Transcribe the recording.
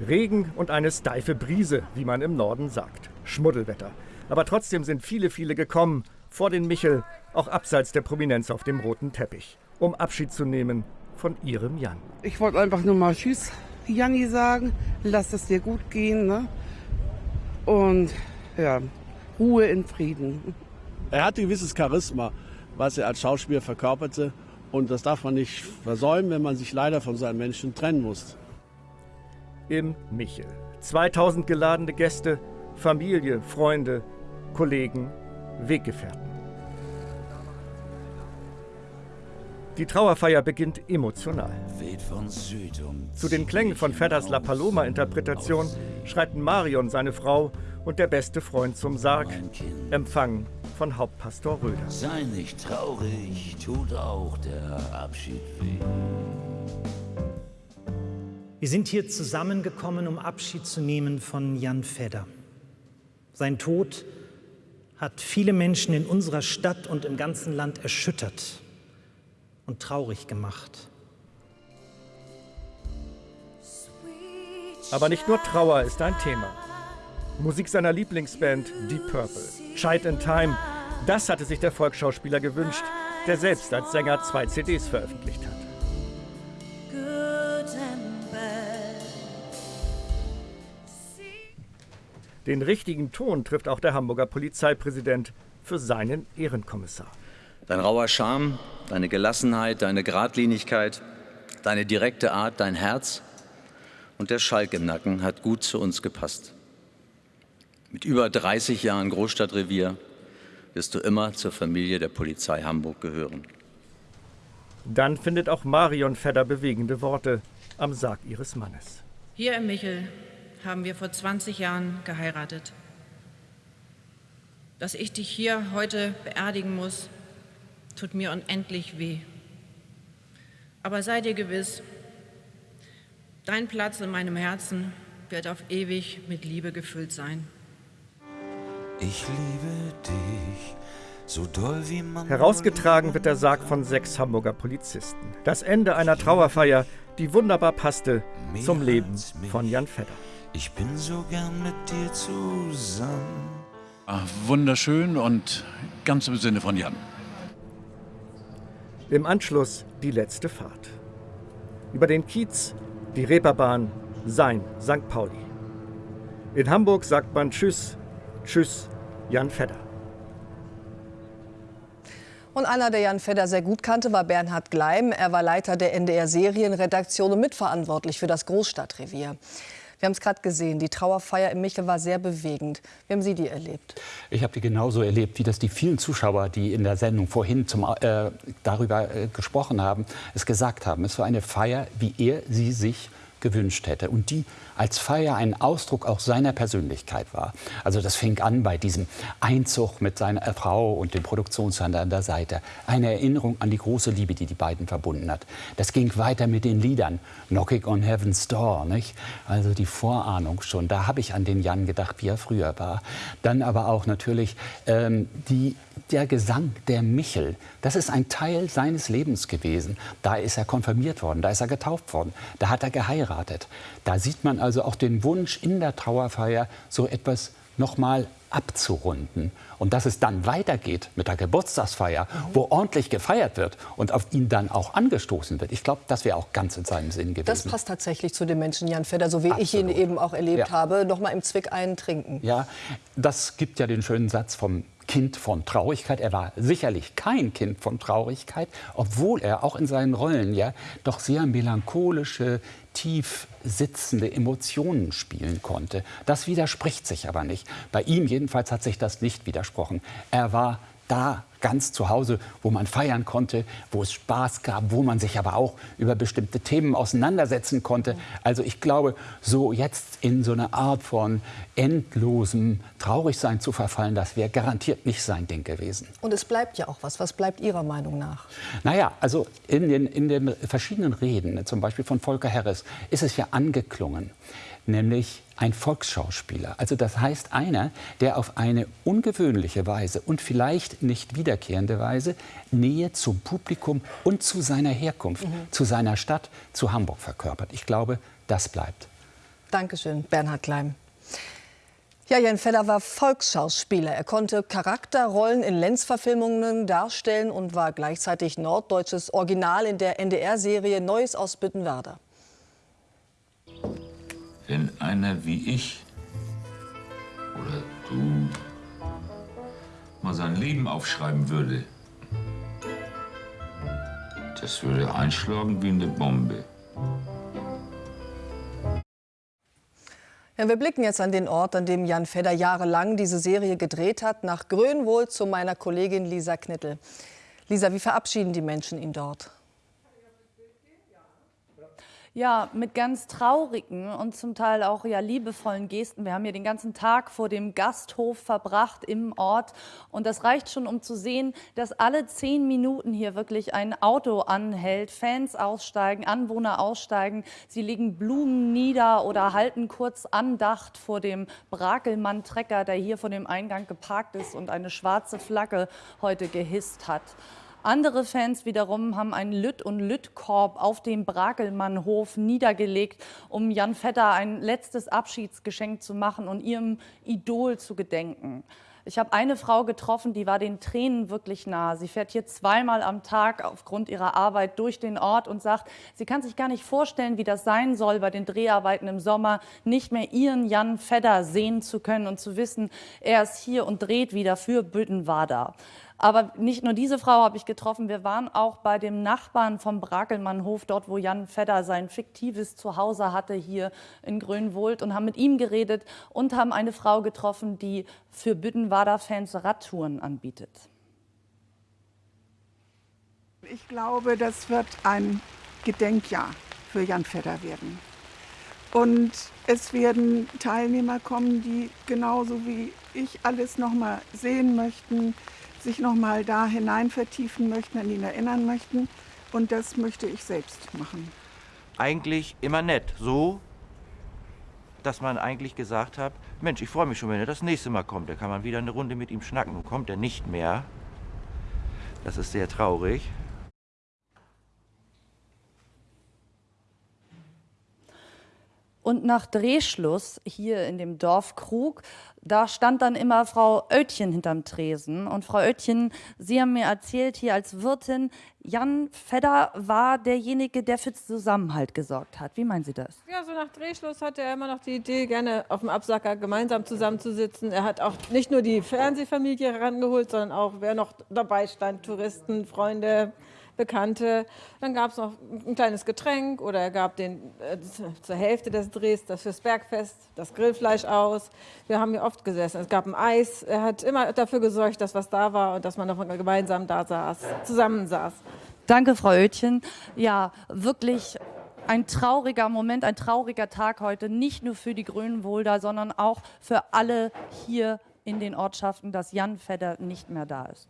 Regen und eine steife Brise, wie man im Norden sagt. Schmuddelwetter. Aber trotzdem sind viele, viele gekommen, vor den Michel, auch abseits der Prominenz auf dem roten Teppich, um Abschied zu nehmen von ihrem Jan. Ich wollte einfach nur mal Tschüss, Janni sagen. Lass es dir gut gehen. Ne? Und ja, Ruhe in Frieden. Er hatte ein gewisses Charisma, was er als Schauspieler verkörperte. Und das darf man nicht versäumen, wenn man sich leider von seinen Menschen trennen muss. Im Michel. 2000 geladene Gäste, Familie, Freunde, Kollegen, Weggefährten. Die Trauerfeier beginnt emotional. Zu den Klängen von Fedders La Paloma-Interpretation schreiten Marion, seine Frau, und der beste Freund zum Sarg, empfangen von Hauptpastor Röder. Sei nicht traurig, tut auch der Abschied weh. Wir sind hier zusammengekommen, um Abschied zu nehmen von Jan Fedder. Sein Tod hat viele Menschen in unserer Stadt und im ganzen Land erschüttert und traurig gemacht. Aber nicht nur Trauer ist ein Thema. Musik seiner Lieblingsband Deep Purple, Child in Time, das hatte sich der Volksschauspieler gewünscht, der selbst als Sänger zwei CDs veröffentlicht hat. Den richtigen Ton trifft auch der Hamburger Polizeipräsident für seinen Ehrenkommissar. Dein rauer Charme, deine Gelassenheit, deine Gradlinigkeit, deine direkte Art, dein Herz und der Schalk im Nacken hat gut zu uns gepasst. Mit über 30 Jahren Großstadtrevier wirst du immer zur Familie der Polizei Hamburg gehören. Dann findet auch Marion Fedder bewegende Worte am Sarg ihres Mannes. Hier im Michel haben wir vor 20 Jahren geheiratet. Dass ich dich hier heute beerdigen muss, tut mir unendlich weh. Aber sei dir gewiss, dein Platz in meinem Herzen wird auf ewig mit Liebe gefüllt sein. Ich liebe dich. So doll wie man Herausgetragen wird der Sarg von sechs Hamburger Polizisten. Das Ende einer Trauerfeier, die wunderbar passte zum Leben von Jan Fedder. Ich bin so gern mit dir zusammen. Ach, wunderschön und ganz im Sinne von Jan. Im Anschluss die letzte Fahrt. Über den Kiez, die Reeperbahn, sein St. Pauli. In Hamburg sagt man Tschüss, Tschüss, Jan Fedder. Und einer, der Jan Fedder sehr gut kannte, war Bernhard Gleim. Er war Leiter der NDR-Serienredaktion und mitverantwortlich für das Großstadtrevier. Wir haben es gerade gesehen, die Trauerfeier im Michel war sehr bewegend. Wie haben Sie die erlebt? Ich habe die genauso erlebt, wie das die vielen Zuschauer, die in der Sendung vorhin zum, äh, darüber äh, gesprochen haben, es gesagt haben. Es war eine Feier, wie er sie sich gewünscht hätte. Und die als Feier ein Ausdruck auch seiner Persönlichkeit war. Also das fing an bei diesem Einzug mit seiner Frau und dem Produktionshändler an der Seite. Eine Erinnerung an die große Liebe, die die beiden verbunden hat. Das ging weiter mit den Liedern. Knocking on Heaven's Door, nicht? Also die Vorahnung schon. Da habe ich an den Jan gedacht, wie er früher war. Dann aber auch natürlich ähm, die der Gesang der Michel, das ist ein Teil seines Lebens gewesen. Da ist er konfirmiert worden, da ist er getauft worden, da hat er geheiratet. Da sieht man also auch den Wunsch in der Trauerfeier, so etwas nochmal abzurunden. Und dass es dann weitergeht mit der Geburtstagsfeier, wo ordentlich gefeiert wird und auf ihn dann auch angestoßen wird. Ich glaube, das wäre auch ganz in seinem Sinn gewesen. Das passt tatsächlich zu dem Menschen Jan Fedder, so wie Absolut. ich ihn eben auch erlebt ja. habe. Noch mal im Zwick einen trinken. Ja, das gibt ja den schönen Satz vom Kind von Traurigkeit. Er war sicherlich kein Kind von Traurigkeit, obwohl er auch in seinen Rollen ja doch sehr melancholische, tief sitzende Emotionen spielen konnte. Das widerspricht sich aber nicht. Bei ihm jedenfalls hat sich das nicht widersprochen. Er war da ganz zu Hause, wo man feiern konnte, wo es Spaß gab, wo man sich aber auch über bestimmte Themen auseinandersetzen konnte. Also ich glaube, so jetzt in so eine Art von endlosem Traurigsein zu verfallen, das wäre garantiert nicht sein Ding gewesen. Und es bleibt ja auch was. Was bleibt Ihrer Meinung nach? Naja, also in den, in den verschiedenen Reden, zum Beispiel von Volker Harris, ist es ja angeklungen, nämlich ein Volksschauspieler. Also das heißt einer, der auf eine ungewöhnliche Weise und vielleicht nicht wiederkehrende Weise Nähe zum Publikum und zu seiner Herkunft, mhm. zu seiner Stadt, zu Hamburg verkörpert. Ich glaube, das bleibt. Dankeschön, Bernhard Kleim. Ja, Jan Fedder war Volksschauspieler. Er konnte Charakterrollen in Lenz-Verfilmungen darstellen und war gleichzeitig norddeutsches Original in der NDR-Serie Neues aus Büttenwerder. Wenn einer wie ich sein Leben aufschreiben würde, das würde einschlagen wie eine Bombe. Ja, wir blicken jetzt an den Ort, an dem Jan Fedder jahrelang diese Serie gedreht hat, nach Grönwohl zu meiner Kollegin Lisa Knittel. Lisa, wie verabschieden die Menschen ihn dort? Ja, mit ganz traurigen und zum Teil auch ja liebevollen Gesten. Wir haben hier den ganzen Tag vor dem Gasthof verbracht im Ort und das reicht schon, um zu sehen, dass alle zehn Minuten hier wirklich ein Auto anhält, Fans aussteigen, Anwohner aussteigen, sie legen Blumen nieder oder halten kurz Andacht vor dem Brakelmann-Trecker, der hier vor dem Eingang geparkt ist und eine schwarze Flagge heute gehisst hat. Andere Fans wiederum haben einen Lütt- und Lüttkorb auf dem Brakelmannhof niedergelegt, um Jan Vetter ein letztes Abschiedsgeschenk zu machen und ihrem Idol zu gedenken. Ich habe eine Frau getroffen, die war den Tränen wirklich nah. Sie fährt hier zweimal am Tag aufgrund ihrer Arbeit durch den Ort und sagt, sie kann sich gar nicht vorstellen, wie das sein soll, bei den Dreharbeiten im Sommer nicht mehr ihren Jan Fedder sehen zu können und zu wissen, er ist hier und dreht wieder für Büttenwader. Aber nicht nur diese Frau habe ich getroffen, wir waren auch bei dem Nachbarn vom Brakelmannhof, dort wo Jan Fedder sein fiktives Zuhause hatte, hier in Grönwold und haben mit ihm geredet und haben eine Frau getroffen, die für Büttenwader-Fans Radtouren anbietet. Ich glaube, das wird ein Gedenkjahr für Jan Fedder werden. Und es werden Teilnehmer kommen, die genauso wie ich alles noch mal sehen möchten, sich noch mal da hinein vertiefen möchten, an ihn erinnern möchten. Und das möchte ich selbst machen. Eigentlich immer nett. So, dass man eigentlich gesagt hat, Mensch, ich freue mich schon, wenn er das nächste Mal kommt. Da kann man wieder eine Runde mit ihm schnacken. Und kommt er nicht mehr. Das ist sehr traurig. Und nach Drehschluss hier in dem Dorf Krug, da stand dann immer Frau Oetchen hinterm Tresen. Und Frau Oetchen, Sie haben mir erzählt hier als Wirtin, Jan Fedder war derjenige, der für Zusammenhalt gesorgt hat. Wie meinen Sie das? Ja, so nach Drehschluss hatte er immer noch die Idee, gerne auf dem Absacker gemeinsam zusammenzusitzen. Er hat auch nicht nur die Fernsehfamilie herangeholt, sondern auch, wer noch dabei stand, Touristen, Freunde, Bekannte. Dann gab es noch ein kleines Getränk oder er gab den, äh, zur Hälfte des Drehs das fürs Bergfest, das Grillfleisch aus. Wir haben hier oft gesessen. Es gab ein Eis. Er hat immer dafür gesorgt, dass was da war und dass man noch gemeinsam da saß, zusammensaß. Danke, Frau Oetchen. Ja, wirklich ein trauriger Moment, ein trauriger Tag heute, nicht nur für die Grünenwolder, sondern auch für alle hier in den Ortschaften, dass Jan Fedder nicht mehr da ist.